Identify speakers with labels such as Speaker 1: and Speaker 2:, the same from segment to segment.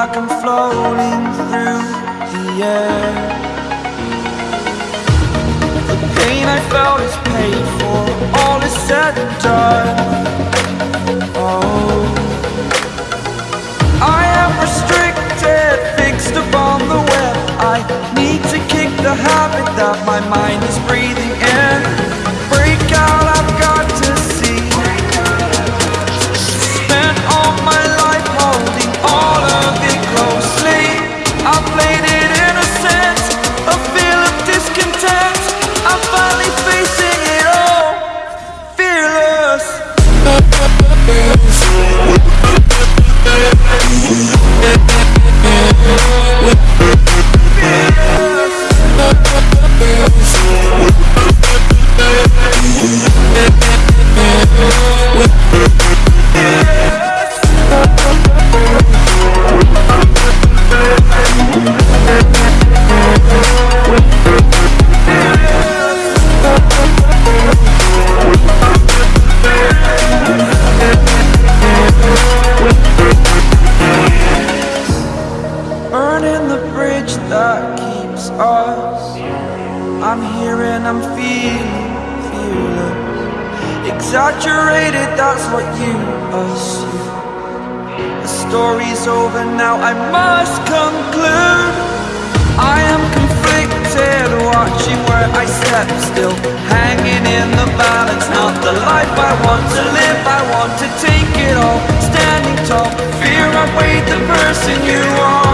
Speaker 1: like I'm floating through the air. The pain I felt is paid for, all is said and done. Oh. I am restricted, fixed upon the web. I need to kick the habit that my mind is breathing that's what you assume The story's over now, I must conclude. I am conflicted, watching where I step still. Hanging in the balance, not the life I want to live. I want to take it all, standing tall. Fear I weighed the person you are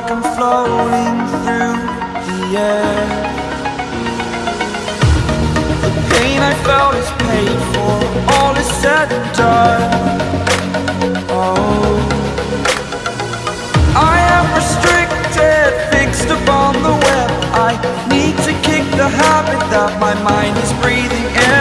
Speaker 1: like I'm floating through the air. The pain I felt is paid for, all is said and done. Oh, I am restricted, fixed upon the web. I need to kick the habit that my mind is breathing in.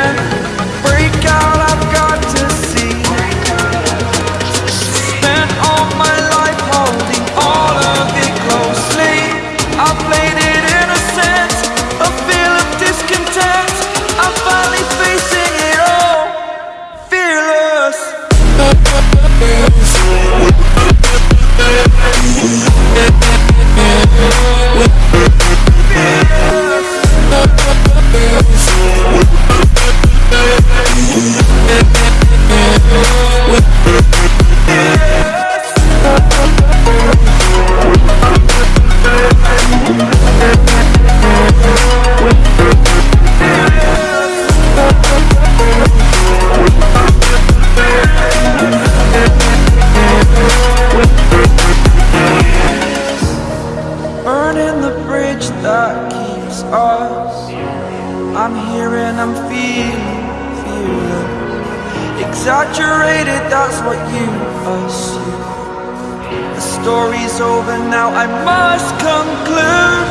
Speaker 1: Story's over now, I must conclude.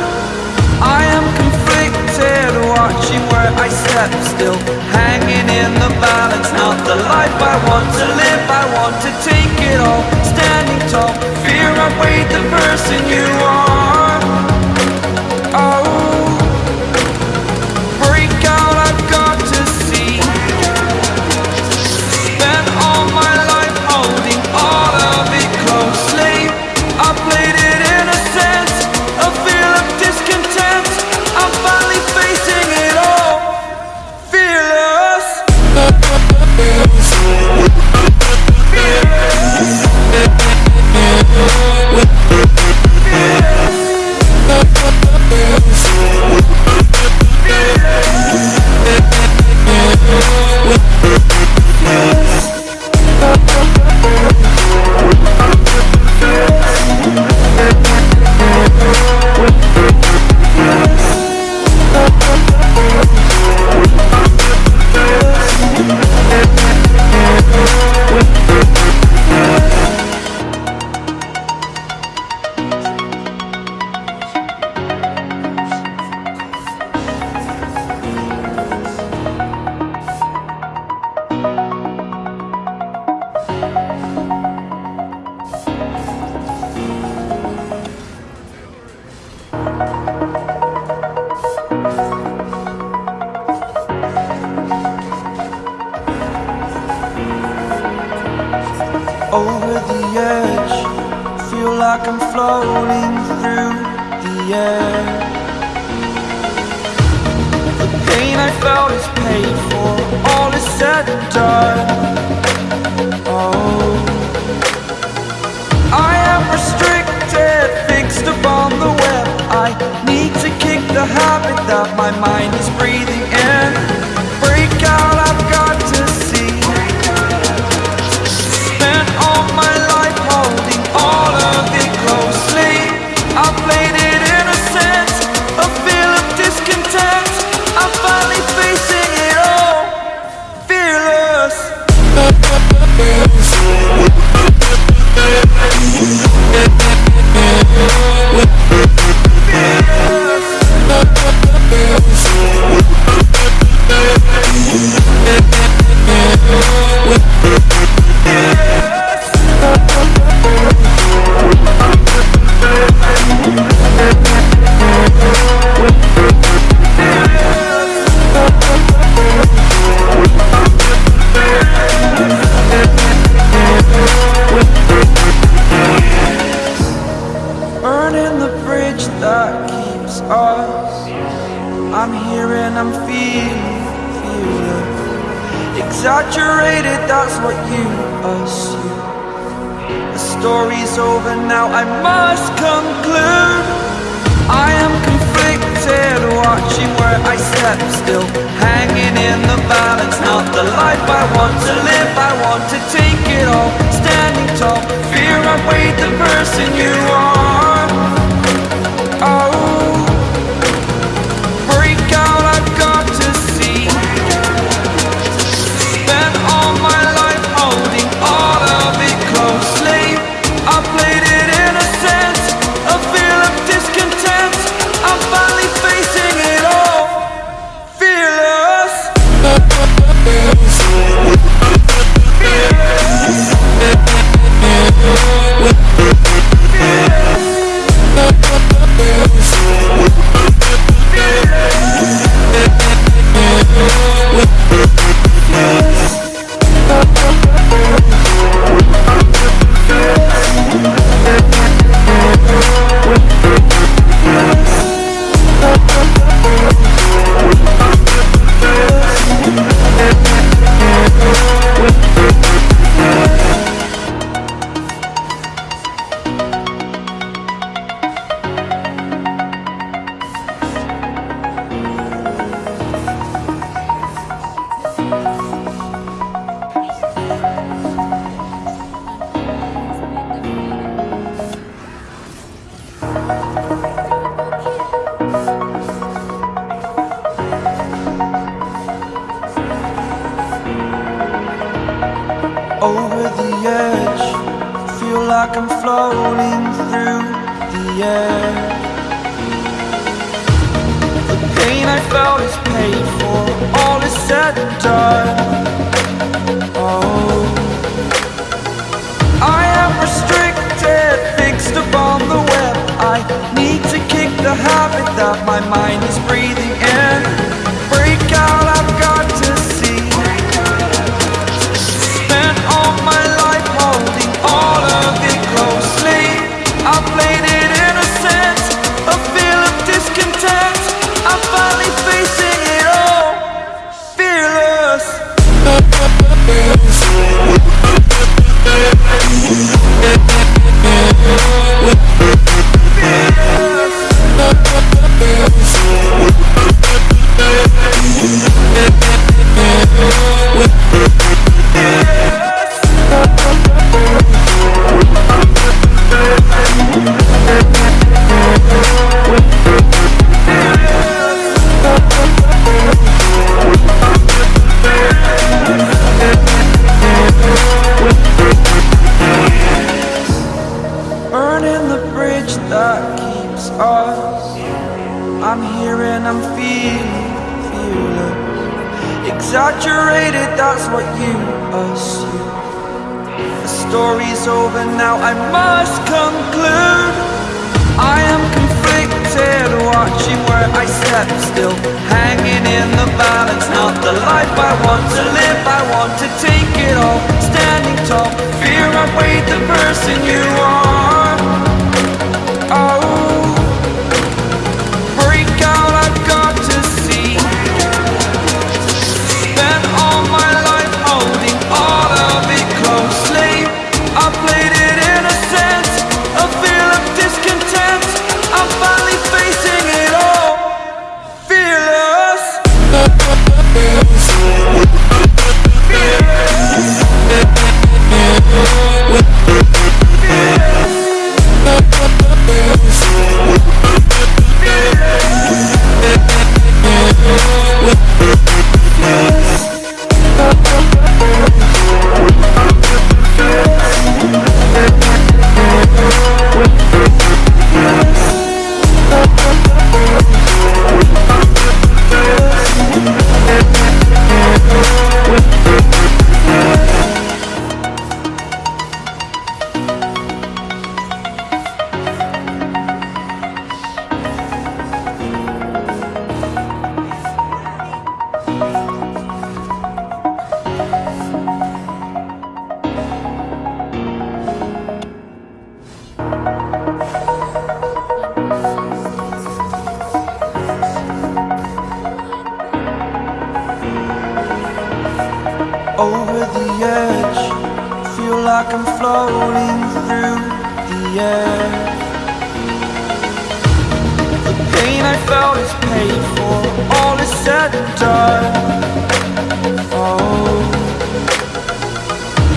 Speaker 1: I am conflicted, watching where I step still. Hanging in the balance, not the life I want to live. I want to take it all, standing tall. Fear I weighed the person you are over the edge. Feel like I'm floating through the air. The pain I felt is paid for. All is said and done. Oh. I am restricted Fixed upon the web. I need to kick the habit That my mind is breathing in. Over now. I must conclude. I am conflicted, watching where I step still, hanging in the balance. Not the life I want to live. I want to take it all, standing tall. Fear I weighed the person you are. Oh, over the edge. Feel like I'm floating through the air. The pain I felt is paid for, all is said and done. Oh, I am restricted, fixed upon the web. I need to kick the habit that my mind is breathing in. Where I step still, hanging in the balance. Not the life I want to live, I want to take it all, standing tall. Fear I the person you are. Over the edge. Feel like I'm floating through the air. The pain I felt is paid for, all is said and done. Oh,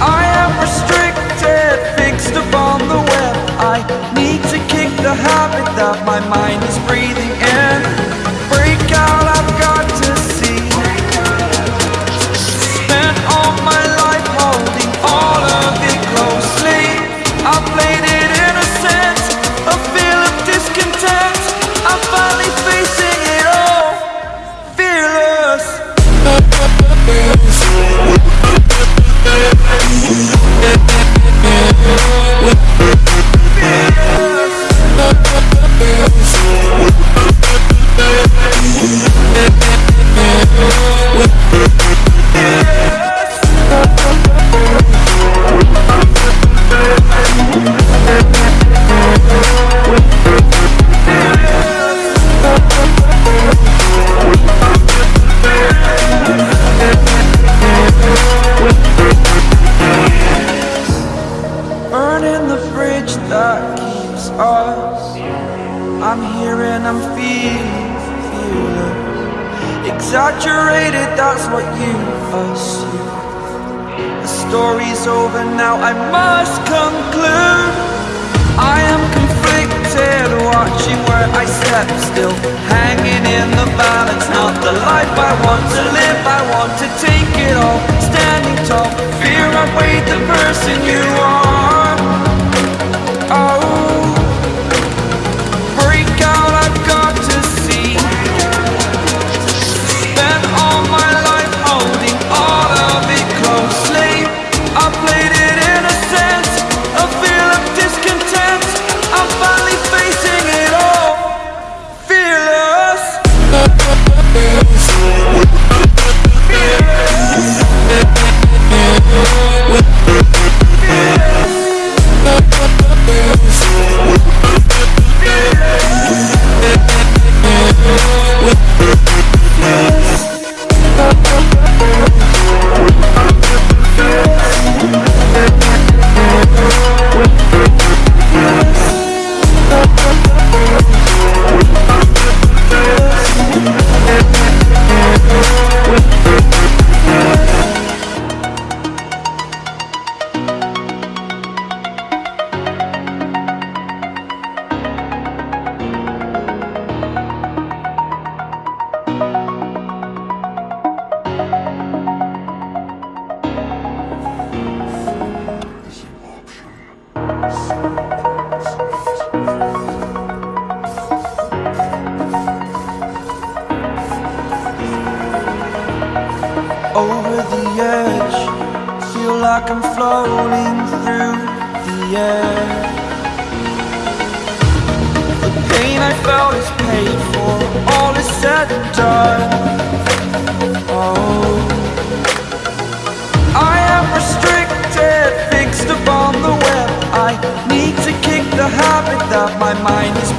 Speaker 1: I am restricted, fixed upon the web. I need to kick the habit that my mind is breathing step still, hanging in the balance. Not the life I want to live. I want to take it all, standing tall. Fear I weighed the person you are. Edge. Feel like I'm floating through the air. The pain I felt is paid for, all is said and done. Oh, I am restricted, fixed upon the web. I need to kick the habit that my mind is